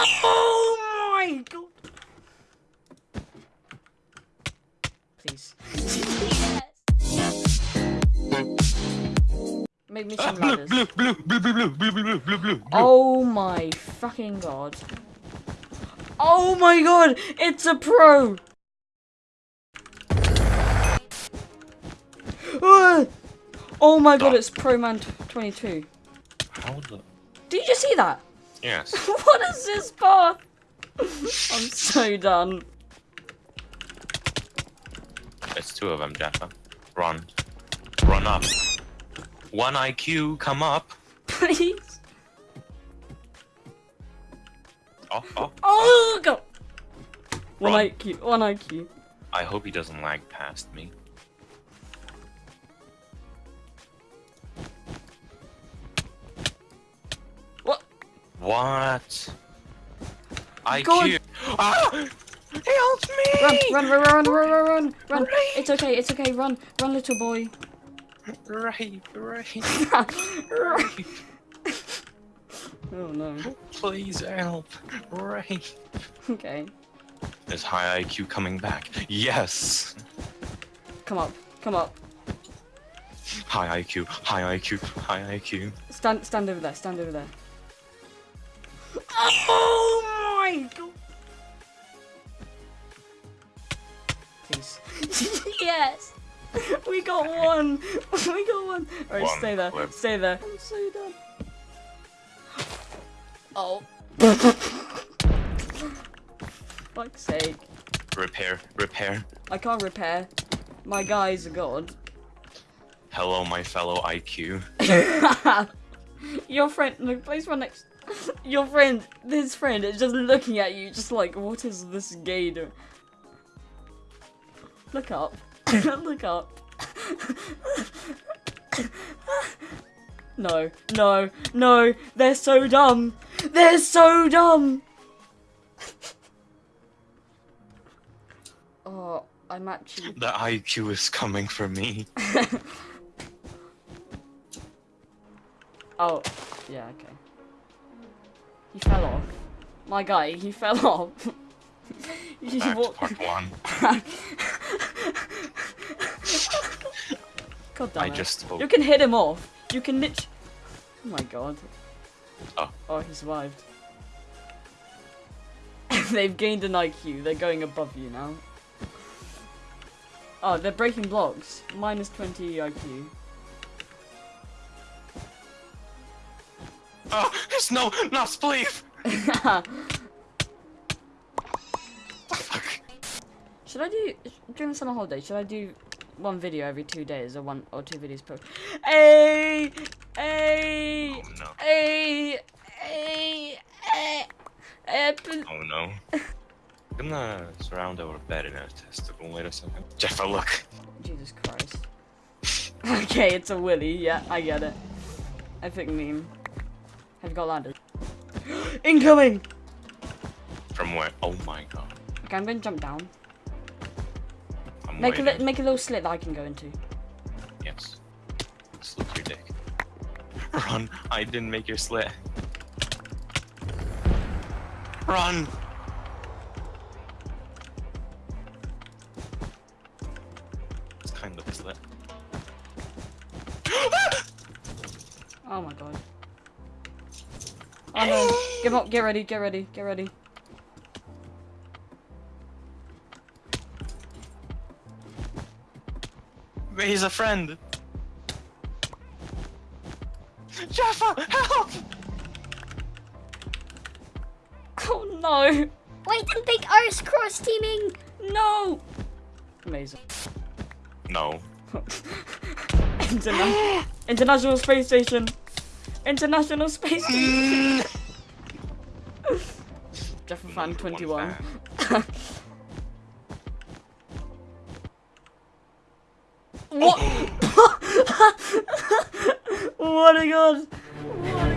Oh my god! Please. Make me ah, some ladders. Blue, blue, blue, blue, blue, blue, blue, blue, Oh my fucking god. Oh my god! It's a pro! Ah. Oh my god, ah. it's Pro Man 22. How the... Did you just see that? Yes. what is this path? I'm so done. It's two of them, Jaffa. Run. Run up. One IQ, come up. Please. Oh, oh. Oh, oh god. One Run. IQ. One IQ. I hope he doesn't lag past me. What? IQ. Ah! Help me! Run, run, run, run, run, run, run, run. Right. It's okay, it's okay. Run, run, little boy. Right, right, oh no. Please help. Right. Okay. Is high IQ coming back? Yes. Come up, come up. High IQ, high IQ, high IQ. Stand, stand over there. Stand over there. Oh my god. Please. yes. We got one. We got one. Alright, One stay there. clip. Stay there. I'm so done. Oh. Fuck's sake. Repair, repair. I can't repair. My guy's a god. Hello, my fellow IQ. Your friend, look, place one next. Your friend, this friend is just looking at you, just like, what is this gay doing? Look up. look up. no, no, no, they're so dumb. They're so dumb. oh, I'm actually. The IQ is coming for me. Oh, yeah, okay. He fell off. My guy, he fell off. he Back to walked. part one. God damn I it. just. You can hit him off. You can lit. Oh my god. Oh. Oh, he survived. They've gained an IQ. They're going above you now. Oh, they're breaking blocks. Minus 20 IQ. Oh, it's no, not spleef! Fuck. Should I do during the summer holiday? Should I do one video every two days or one or two videos per? Hey, hey, Oh no. hey, hey, hey, Oh no. I'm gonna surround our bed in a testicle. Wait a second. Jeff, look. Jesus Christ. okay, it's a willy. Yeah, I get it. Epic meme. Have you got ladders? Incoming. From where? Oh my god. Okay, I'm gonna jump down. I'm Make a waiting. li- make a little slit that I can go into. Yes. Slit your dick. Run! I didn't make your slit. Run! It's kind of a slit. Oh my god. Oh no. Get up, get ready, get ready, get ready. He's a friend! Jaffa, help! Oh no! Wait, the big R's cross teaming. No! Amazing. No. Interna- International Space Station! International Space Jeff mm. Just 21. what? Oh what a god. What?